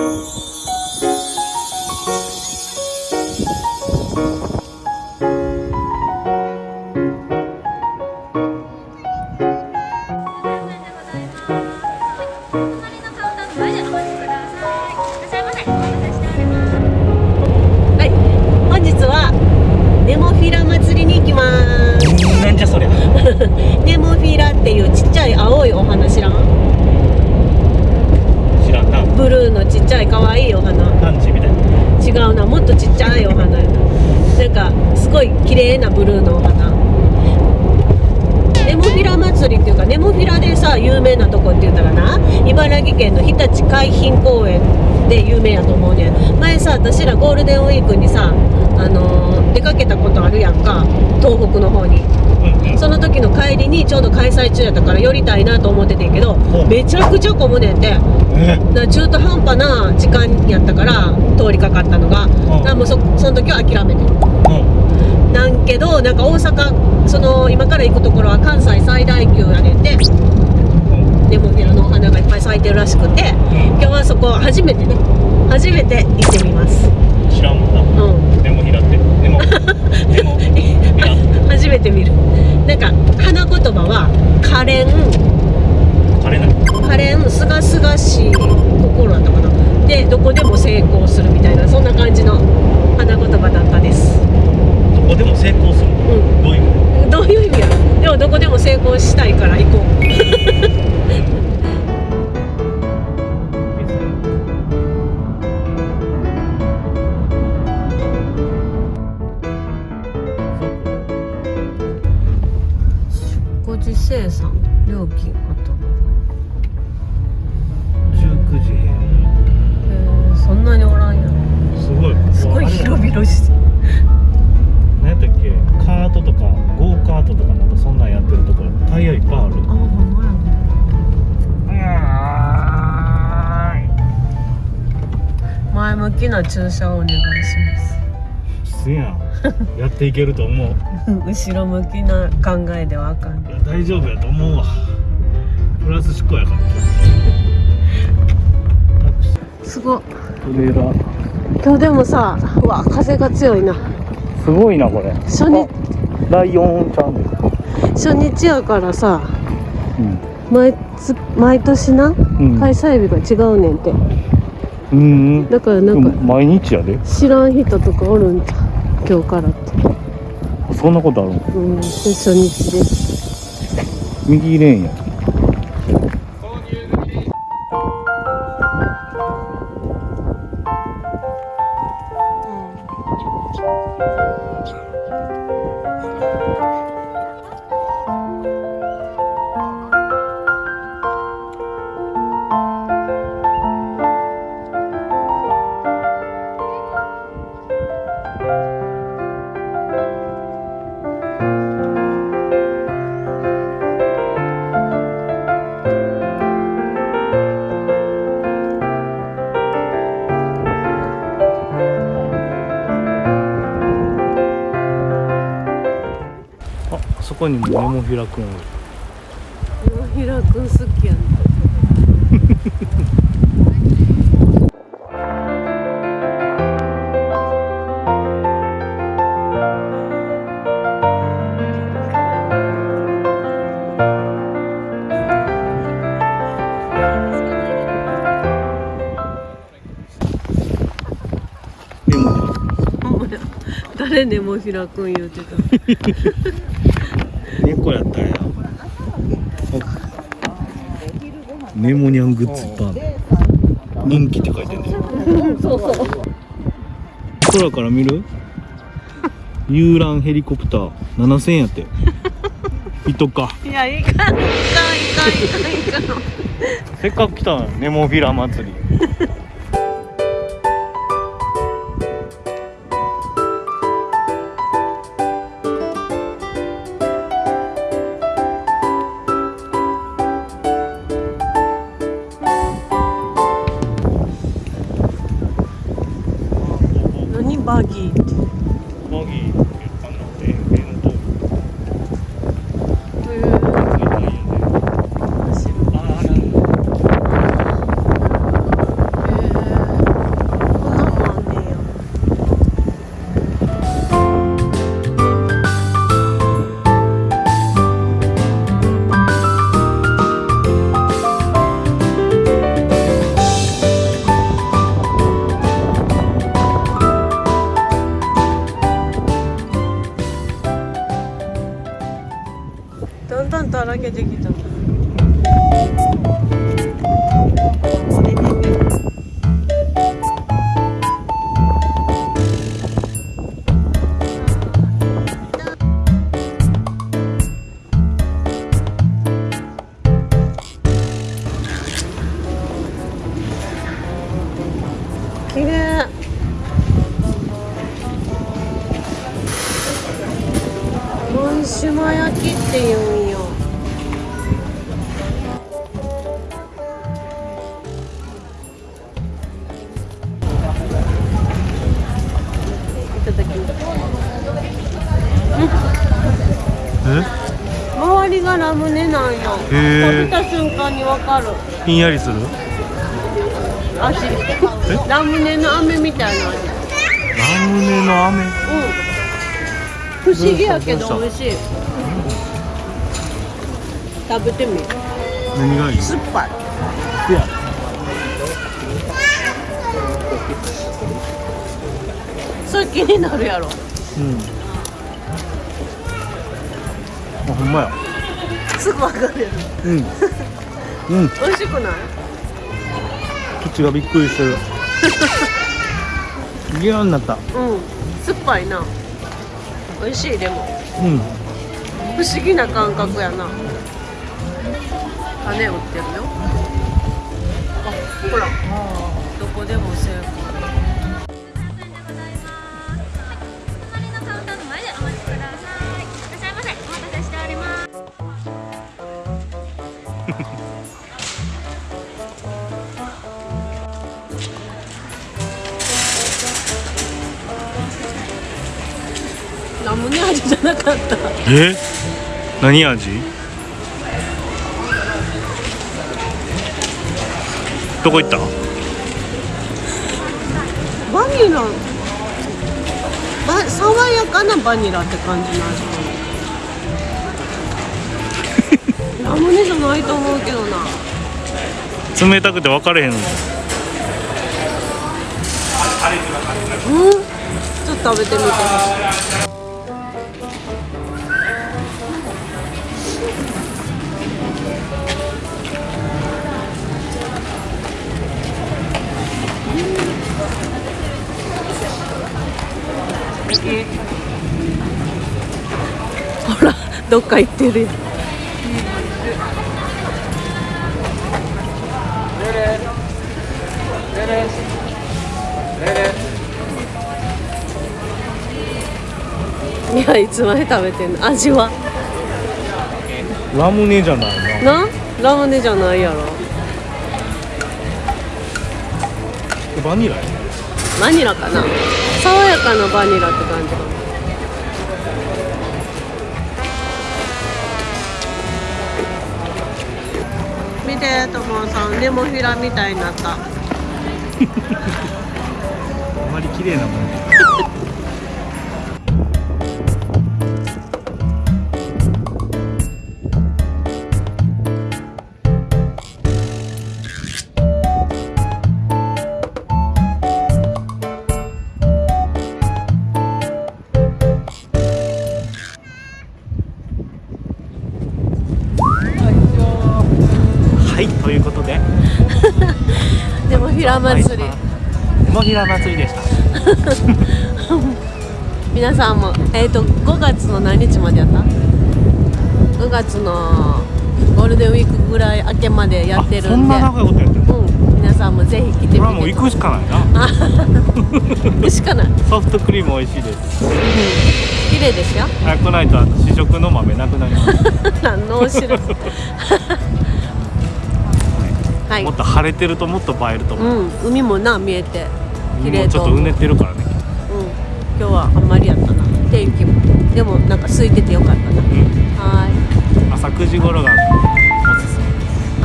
は言ったらな？茨城県の日立海浜公園で有名やと思うねん。前さ私らゴールデンウィークにさあのー出かけたことあるやんか。東北の方に。その時の帰りにちょうど開催中やったから寄りたいなと思っててんけどめちゃくちゃ混むねんて。え？だ中途半端な時間やったから通りかかったのが、だもうそその時は諦めてうん。なんけどなんか大阪その今から行くところは関西最大級やねんてネモフィラのお花がいっぱい咲いてるらしくて今日はそこ初めてね初めて行ってみます。知らんもんな。うん。でもひらって。でも でもひら初めて見る。なんか花言葉は可憐。枯れない。可憐すがすがしい心だったかな。でどこでも成功するみたいなそんな感じの花言葉だったです。どこでも成功する。うん。どういう意味？どういう意味やろ？でもどこでも成功したいから行こう前向きな注射をお願いしす。やん。やっていけると思う。後ろ向きな考えではあかん。いや大丈夫やと思うわ。プラス思考やから。すごい。トレーラー今日でもさうわ風が強いな。すごいなこれ。初日。あライオンちゃんで初日やからさうん。毎つ毎年なうん。開催日が違うねんてうんだからなんか毎日やで。知らん人とかおるんじゃん今日からって。そんなことあるの？うん。で初日です。右レーンやそこにもネモフィラくんおるひらくん好きやね 誰ねもひらくん言うてた猫やったんや。ネモニャングッズいっぱいある人気って書いてんねそうそう空から見る？遊覧ヘリコプター。7000円やって。人か。いやいかん。いかんいかんいかん。いかんせっかく来たのよネモフィラ祭り出てきた綺麗門島焼きって言うんよがラムネなんよ。食べた瞬間にわかる。ひんやりする？味。ラムネの飴みたいな味。ラムネの飴？うん。不思議やけど美味しい。食べてみ何がいい？酸っぱい。いや。それ気になるやろ。うん。あほんまやすぐわかる。やろうん。うん。美味しくない？口がびっくりしてる。ギューになった。うん。酸っぱいな。美味しいでも。うん。不思議な感覚やな。種売ってるよ。あほら。どこでもセーラムネ味じゃなかった。え？何味？どこ行った？バニラ。ば爽やかなバニラって感じの味。か なラムネじゃないと思うけどな。冷たくて分かれへんの。うん？ちょっと食べてみて。ほ ほらどっか行ってるやんいやいつまで食べてんの？味は？ラムネじゃないな。な？ラムネじゃないやろ。バニラやバニラかな？爽やかなバニラって感じかな。見てともさん。ネモフィラみたいになった。あまり綺麗なもんはいということで。ネモフィラ祭り。ネモフィラ祭りでした皆さんもえっ、と5月の何日までやった5月のゴールデンウィークぐらい明けまでやってるあそんんでな長いことやってるのうん皆さんもぜひ来てみてこれはもう行くしかないな行くしかないソフトクリーム美味しいです綺麗でしょ早くないと試食の豆なくなります、何のお知らせはい。もっと晴れてるともっと映えると思う、うん。海もな見えて。綺も麗ちょっとうねってるからね。うん。今日はあんまりやったな。天気も。でもなんか空いててよかったな。うん。はーい。朝9時頃がおすすめ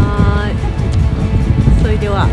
はーい。それでは